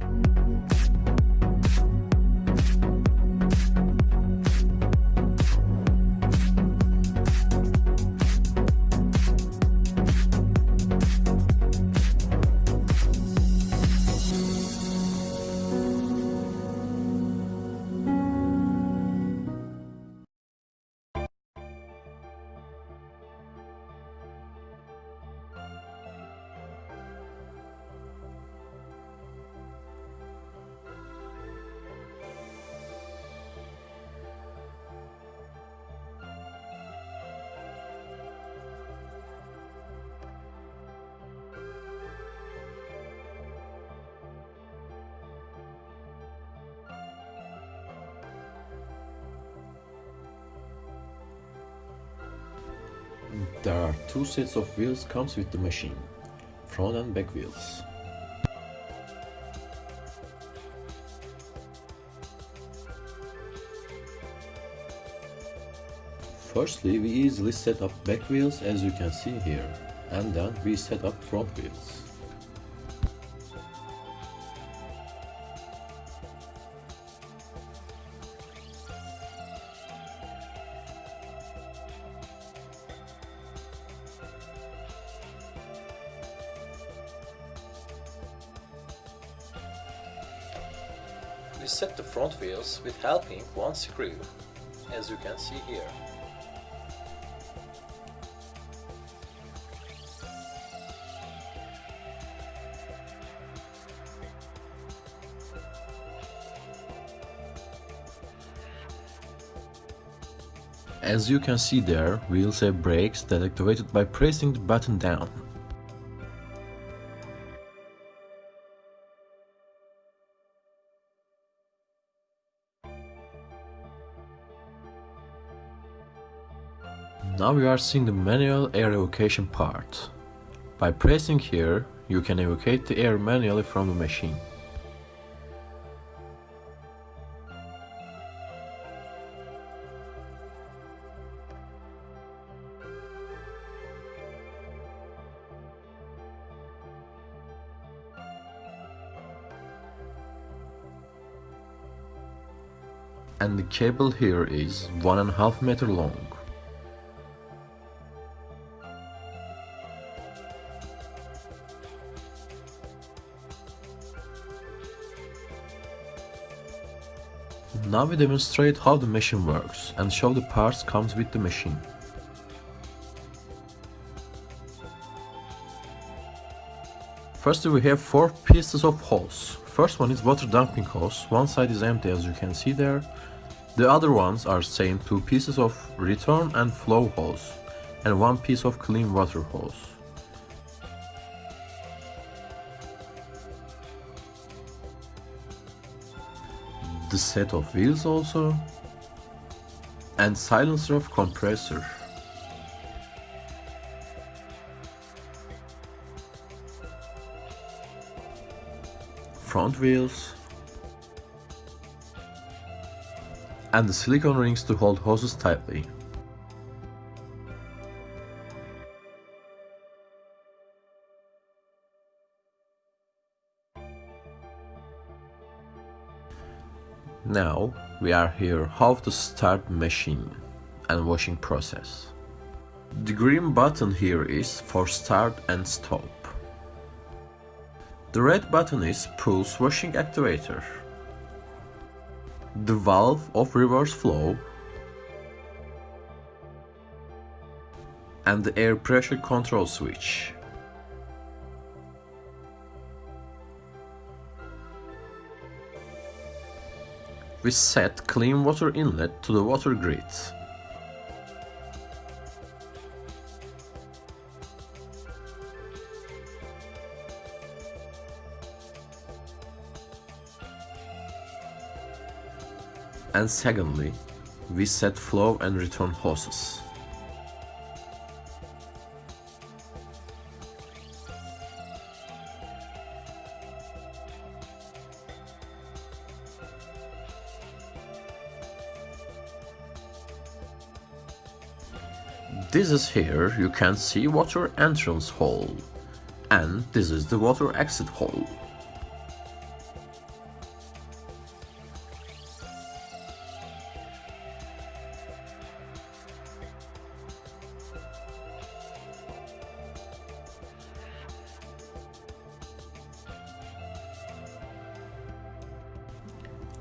you There are two sets of wheels comes with the machine, front and back wheels. Firstly, we easily set up back wheels as you can see here, and then we set up front wheels. We set the front wheels with helping one screw, as you can see here. As you can see there, wheels have brakes that activated by pressing the button down. Now we are seeing the manual air evacuation part. By pressing here, you can evacuate the air manually from the machine. And the cable here is one and a half meter long. Now we demonstrate how the machine works and show the parts comes with the machine. First we have four pieces of hose. First one is water dumping hose, one side is empty as you can see there. The other ones are same two pieces of return and flow hose and one piece of clean water hose. The set of wheels also. And silencer of compressor. Front wheels. And the silicone rings to hold hoses tightly Now we are here how to start machine and washing process. The green button here is for start and stop. The red button is pulse washing activator. The valve of reverse flow and the air pressure control switch. We set clean water inlet to the water grid. And secondly, we set flow and return hoses. This is here you can see water entrance hole. And this is the water exit hole.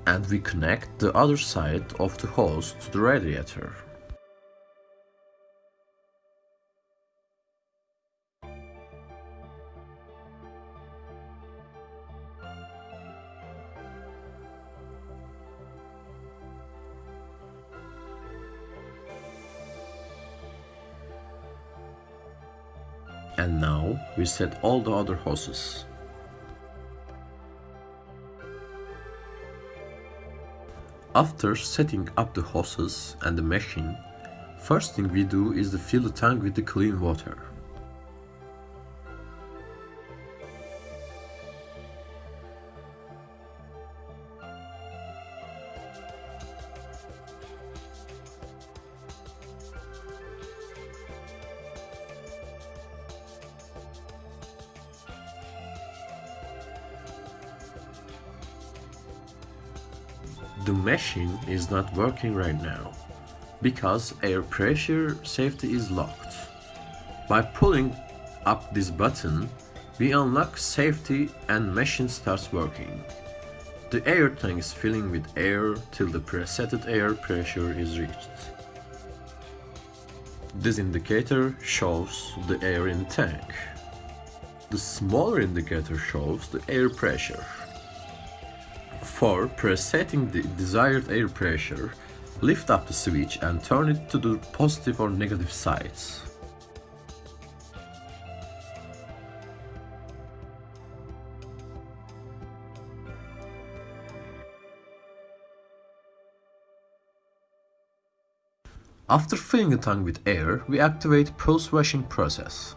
and we connect the other side of the hose to the radiator. And now we set all the other hoses. After setting up the hoses and the machine, first thing we do is to fill the tank with the clean water. The machine is not working right now because air pressure safety is locked. By pulling up this button, we unlock safety and machine starts working. The air tank is filling with air till the preset air pressure is reached. This indicator shows the air in tank. The smaller indicator shows the air pressure. For presetting the desired air pressure, lift up the switch and turn it to the positive or negative sides. After filling the tank with air, we activate pulse washing process.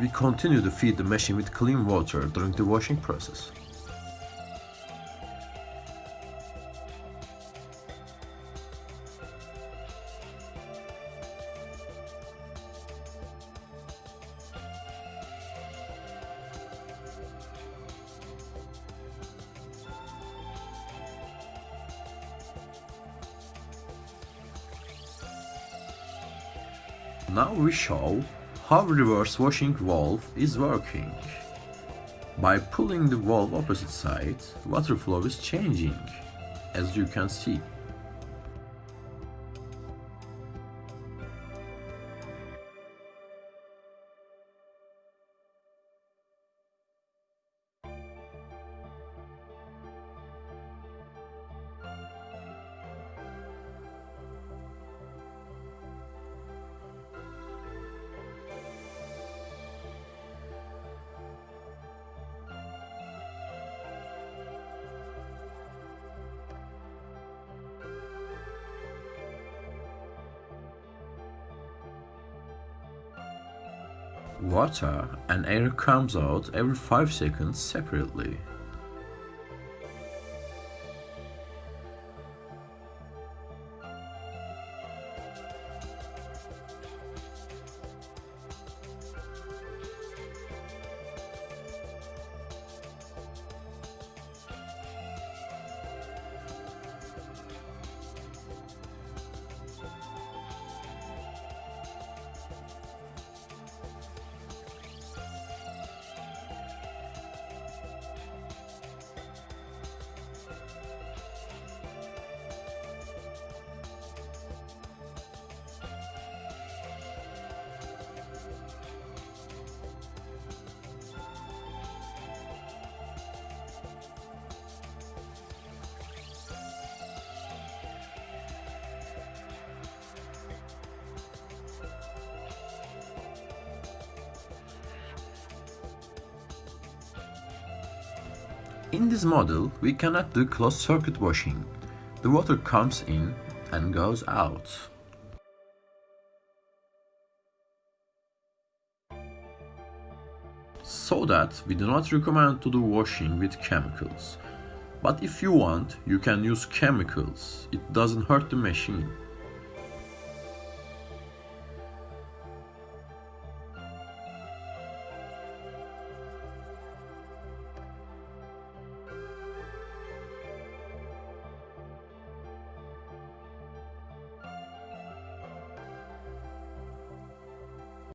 We continue to feed the machine with clean water during the washing process. Now we show how reverse washing valve is working. By pulling the valve opposite side, water flow is changing, as you can see. Water and air comes out every 5 seconds separately. In this model, we cannot do closed circuit washing. The water comes in and goes out. So that we do not recommend to do washing with chemicals. But if you want, you can use chemicals. It doesn't hurt the machine.